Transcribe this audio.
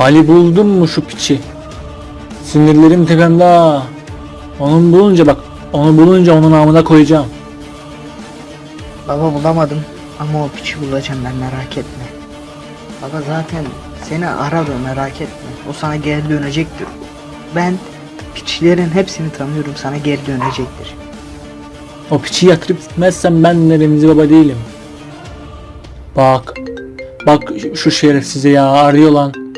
Ali buldum mu şu piçi? Sinirlerim tepemde ha. Onu bulunca bak, onu bulunca onun namına koyacağım. Baba bulamadım ama o piçi bulacağım ben merak etme. Baba zaten seni aradı, merak etme. O sana geri dönecektir. Ben piçlerin hepsini tanıyorum sana geri dönecektir. O piçi yatırıp gitmezsem ben de Remzi Baba değilim. Bak. Bak şu şerefsize ya arıyor lan.